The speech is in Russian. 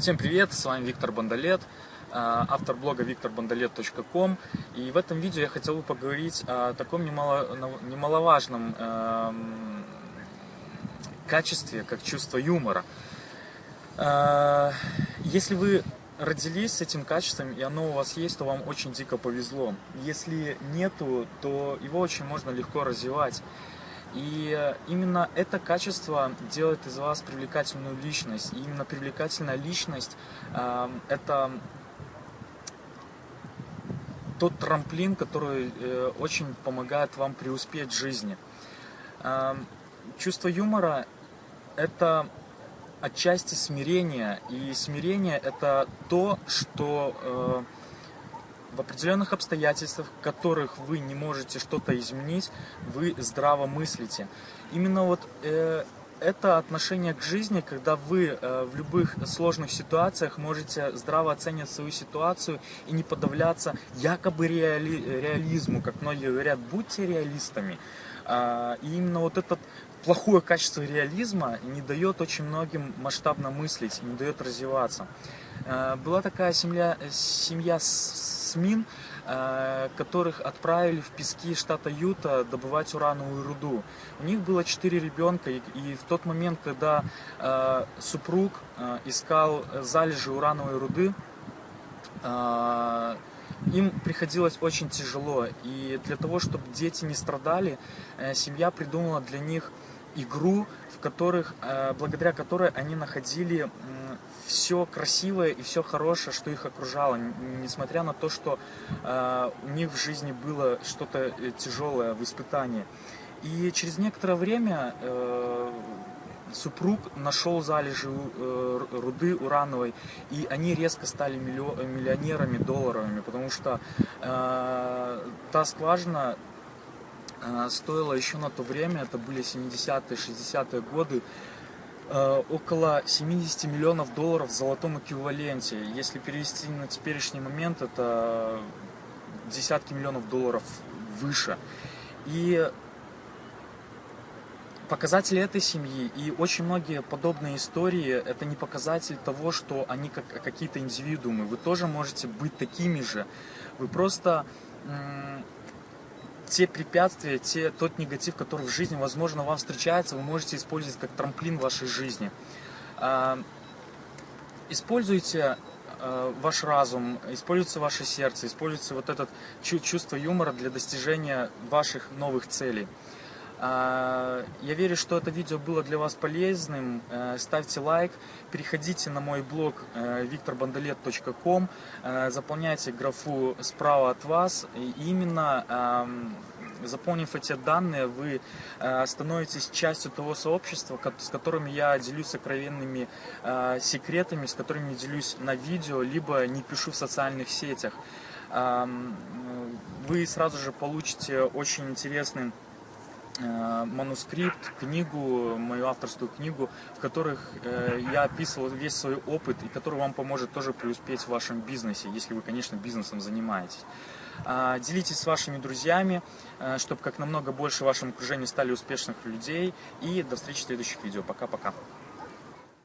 Всем привет, с вами Виктор Бондолет, автор блога викторбондолет.ком. И в этом видео я хотел бы поговорить о таком немало, немаловажном э, качестве, как чувство юмора. Э, если вы родились с этим качеством, и оно у вас есть, то вам очень дико повезло. Если нету, то его очень можно легко развивать. И именно это качество делает из вас привлекательную личность. И именно привлекательная личность э, это тот трамплин, который э, очень помогает вам преуспеть в жизни. Э, чувство юмора это отчасти смирение. И смирение это то, что э, в определенных обстоятельствах, в которых вы не можете что-то изменить, вы здраво мыслите. Именно вот э, это отношение к жизни, когда вы э, в любых сложных ситуациях можете здраво оценивать свою ситуацию и не подавляться якобы реали, реализму, как многие говорят, будьте реалистами. Э, и именно вот этот плохое качество реализма не дает очень многим масштабно мыслить, не дает развиваться. Э, была такая семья, семья СМИН, э, которых отправили в пески штата Юта добывать урановую руду. У них было четыре ребенка, и, в тот момент, когда э, супруг искал залежи урановой руды, им приходилось очень тяжело. И для того, чтобы дети не страдали, семья придумала для них игру, в которых, благодаря которой они находили все красивое и все хорошее, что их окружало, несмотря на то, что э, у них в жизни было что-то э, тяжелое в испытании. И через некоторое время э, супруг нашел залежи э, руды урановой, и они резко стали миллионерами долларовыми, потому что э, та скважина э, стоила еще на то время, это были 70-е, 60-е годы, Э, около 70 миллионов долларов в золотом эквиваленте. Если перевести на теперешний момент, это десятки миллионов долларов выше. И показатели этой семьи и очень многие подобные истории это не показатель того, что они как какие-то индивидуумы. Вы тоже можете быть такими же. Вы просто те препятствия, те, тот негатив, который в жизни, возможно, вам встречается, вы можете использовать как трамплин в вашей жизни. А, используйте а, ваш разум, используйте ваше сердце, используйте вот это чувство юмора для достижения ваших новых целей. А, я верю, что это видео было для вас полезным. Э, ставьте лайк, переходите на мой блог викторбандалет.ком, э, э, заполняйте графу справа от вас. И именно заполнив эти данные, вы становитесь частью того сообщества, с которым я делюсь сокровенными секретами, с которыми делюсь на видео, либо не пишу в социальных сетях. Вы сразу же получите очень интересный Э, манускрипт, книгу, мою авторскую книгу, в которых э, я описывал весь свой опыт и который вам поможет тоже преуспеть в вашем бизнесе, если вы, конечно, бизнесом занимаетесь. А, делитесь с вашими друзьями, э, чтобы как намного больше в вашем окружении стали успешных людей. И до встречи в следующих видео. Пока-пока.